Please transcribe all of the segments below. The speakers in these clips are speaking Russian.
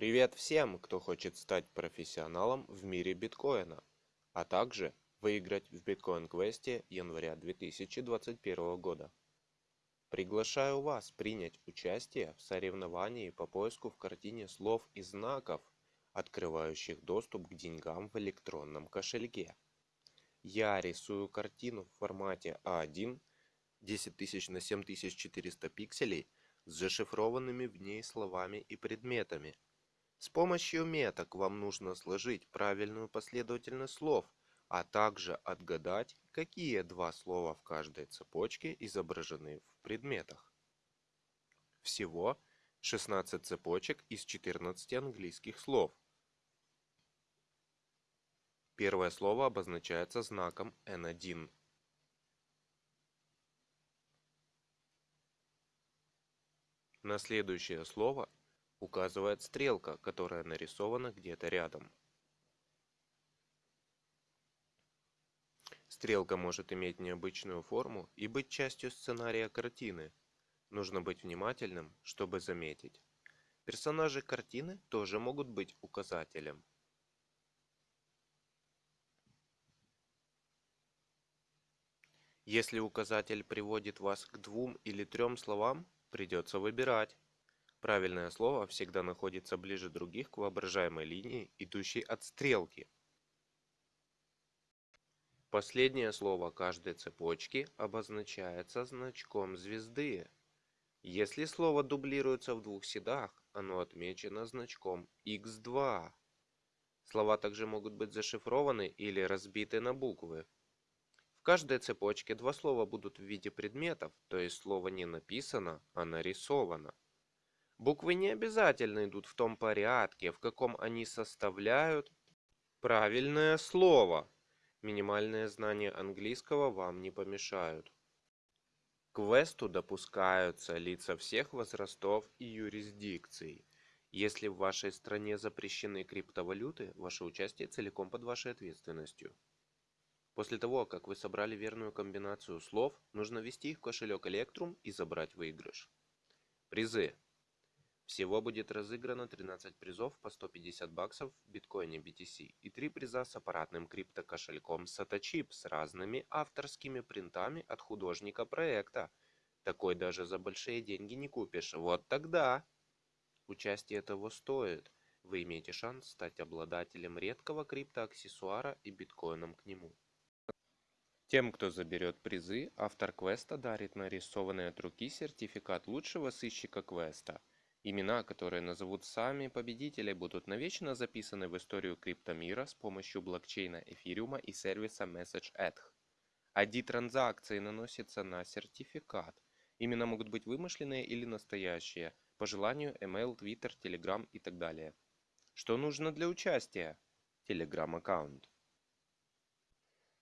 Привет всем, кто хочет стать профессионалом в мире биткоина, а также выиграть в биткоин-квесте января 2021 года. Приглашаю вас принять участие в соревновании по поиску в картине слов и знаков, открывающих доступ к деньгам в электронном кошельке. Я рисую картину в формате А1 10000 на 7400 пикселей с зашифрованными в ней словами и предметами – с помощью меток вам нужно сложить правильную последовательность слов, а также отгадать, какие два слова в каждой цепочке изображены в предметах. Всего 16 цепочек из 14 английских слов. Первое слово обозначается знаком N1. На следующее слово указывает стрелка, которая нарисована где-то рядом. Стрелка может иметь необычную форму и быть частью сценария картины. Нужно быть внимательным, чтобы заметить. Персонажи картины тоже могут быть указателем. Если указатель приводит вас к двум или трем словам, придется выбирать. Правильное слово всегда находится ближе других к воображаемой линии, идущей от стрелки. Последнее слово каждой цепочки обозначается значком звезды. Если слово дублируется в двух седах, оно отмечено значком x2. Слова также могут быть зашифрованы или разбиты на буквы. В каждой цепочке два слова будут в виде предметов, то есть слово не написано, а нарисовано. Буквы не обязательно идут в том порядке, в каком они составляют правильное слово. Минимальные знания английского вам не помешают. К квесту допускаются лица всех возрастов и юрисдикций. Если в вашей стране запрещены криптовалюты, ваше участие целиком под вашей ответственностью. После того, как вы собрали верную комбинацию слов, нужно ввести их в кошелек Electrum и забрать выигрыш. Призы. Всего будет разыграно 13 призов по 150 баксов в биткоине BTC и 3 приза с аппаратным криптокошельком SATACHIP с разными авторскими принтами от художника проекта. Такой даже за большие деньги не купишь. Вот тогда! Участие того стоит. Вы имеете шанс стать обладателем редкого криптоаксессуара и биткоином к нему. Тем, кто заберет призы, автор квеста дарит нарисованный от руки сертификат лучшего сыщика квеста – Имена, которые назовут сами победители, будут навечно записаны в историю криптомира с помощью блокчейна эфириума и сервиса MessageEdge. ID-транзакции наносятся на сертификат. Имена могут быть вымышленные или настоящие, по желанию email, Twitter, Telegram и так далее. Что нужно для участия? Telegram-аккаунт.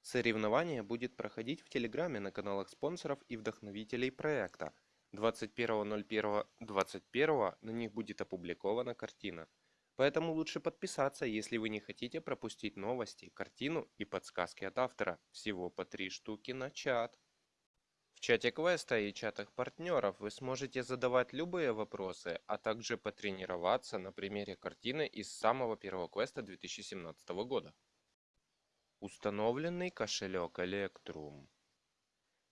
Соревнование будет проходить в Телеграме на каналах спонсоров и вдохновителей проекта – 21.01.21 на них будет опубликована картина. Поэтому лучше подписаться, если вы не хотите пропустить новости, картину и подсказки от автора. Всего по три штуки на чат. В чате квеста и чатах партнеров вы сможете задавать любые вопросы, а также потренироваться на примере картины из самого первого квеста 2017 года. Установленный кошелек Electrum.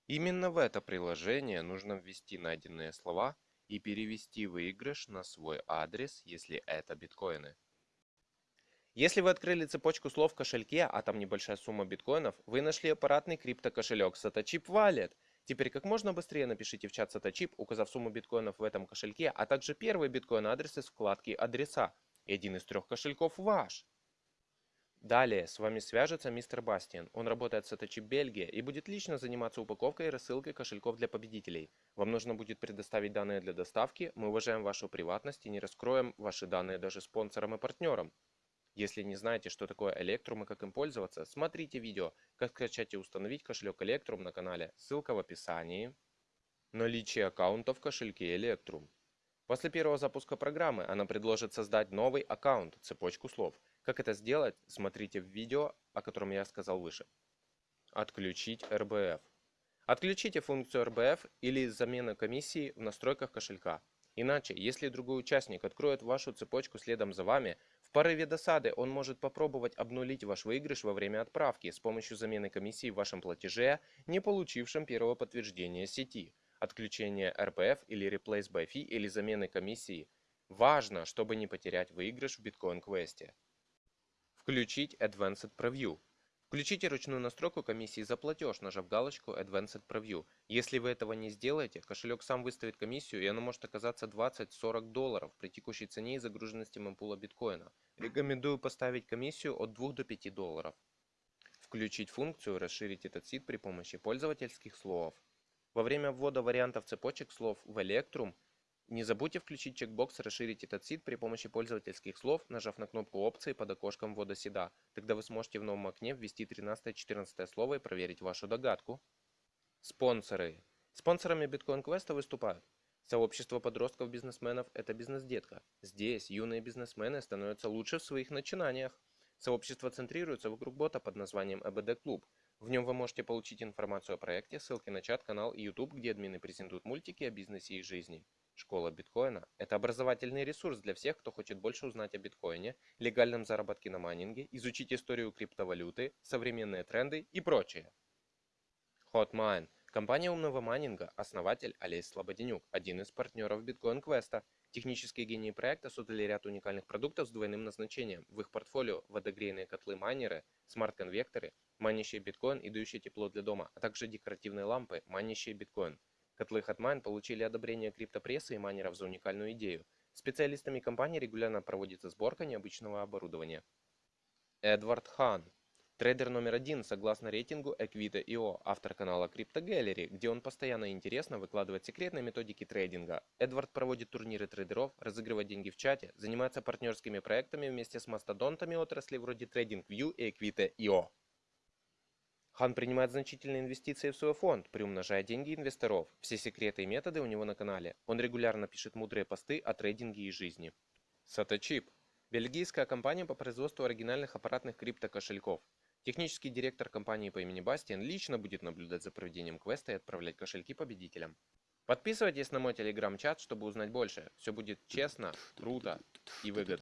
Именно в это приложение нужно ввести найденные слова и перевести выигрыш на свой адрес, если это биткоины. Если вы открыли цепочку слов в кошельке, а там небольшая сумма биткоинов, вы нашли аппаратный криптокошелек Satochip Wallet. Теперь как можно быстрее напишите в чат Satochip, указав сумму биткоинов в этом кошельке, а также первый биткоин адрес из вкладки «Адреса». И один из трех кошельков ваш. Далее с вами свяжется мистер Бастиан. Он работает в Саточи Бельгия и будет лично заниматься упаковкой и рассылкой кошельков для победителей. Вам нужно будет предоставить данные для доставки. Мы уважаем вашу приватность и не раскроем ваши данные даже спонсорам и партнерам. Если не знаете, что такое Electrum и как им пользоваться, смотрите видео, как скачать и установить кошелек Electrum на канале. Ссылка в описании. Наличие аккаунта в кошельке Electrum. После первого запуска программы она предложит создать новый аккаунт, цепочку слов – как это сделать, смотрите в видео, о котором я сказал выше. Отключить RBF. Отключите функцию RBF или замена комиссии в настройках кошелька. Иначе, если другой участник откроет вашу цепочку следом за вами, в порыве досады он может попробовать обнулить ваш выигрыш во время отправки с помощью замены комиссии в вашем платеже, не получившем первого подтверждения сети, отключения RPF или Replace by Fee или замены комиссии. Важно, чтобы не потерять выигрыш в биткоин-квесте. Включить Advanced Preview. Включите ручную настройку комиссии за платеж, нажав галочку Advanced Preview. Если вы этого не сделаете, кошелек сам выставит комиссию, и она может оказаться 20-40 долларов при текущей цене и загруженности мемпула биткоина. Рекомендую поставить комиссию от 2 до 5 долларов. Включить функцию «Расширить этот сид» при помощи пользовательских слов. Во время ввода вариантов цепочек слов в Electrum не забудьте включить чекбокс «Расширить этот сид» при помощи пользовательских слов, нажав на кнопку опции под окошком ввода сида. Тогда вы сможете в новом окне ввести 13-14 слово и проверить вашу догадку. Спонсоры. Спонсорами Bitcoin Quest выступают Сообщество подростков-бизнесменов – это бизнес-детка. Здесь юные бизнесмены становятся лучше в своих начинаниях. Сообщество центрируется вокруг бота под названием ЭБД Клуб. В нем вы можете получить информацию о проекте, ссылки на чат, канал и YouTube, где админы презентуют мультики о бизнесе и жизни. Школа биткоина – это образовательный ресурс для всех, кто хочет больше узнать о биткоине, легальном заработке на майнинге, изучить историю криптовалюты, современные тренды и прочее. Hotmine – компания умного майнинга, основатель Олесь Слободенюк, один из партнеров биткоин квеста. Технические гении проекта создали ряд уникальных продуктов с двойным назначением. В их портфолио водогрейные котлы-майнеры, смарт-конвекторы, манящие биткоин и дающие тепло для дома, а также декоративные лампы, манящие биткоин. Котлы Hotmine получили одобрение криптопрессы и майнеров за уникальную идею. Специалистами компании регулярно проводится сборка необычного оборудования. Эдвард Хан. Трейдер номер один согласно рейтингу Equita.io, автор канала Crypto Gallery, где он постоянно интересно выкладывает секретные методики трейдинга. Эдвард проводит турниры трейдеров, разыгрывает деньги в чате, занимается партнерскими проектами вместе с мастодонтами отрасли вроде TradingView и Equita.io. Хан принимает значительные инвестиции в свой фонд, приумножая деньги инвесторов. Все секреты и методы у него на канале. Он регулярно пишет мудрые посты о трейдинге и жизни. Саточип. Бельгийская компания по производству оригинальных аппаратных криптокошельков. Технический директор компании по имени Бастиан лично будет наблюдать за проведением квеста и отправлять кошельки победителям. Подписывайтесь на мой телеграм-чат, чтобы узнать больше. Все будет честно, круто и выгодно.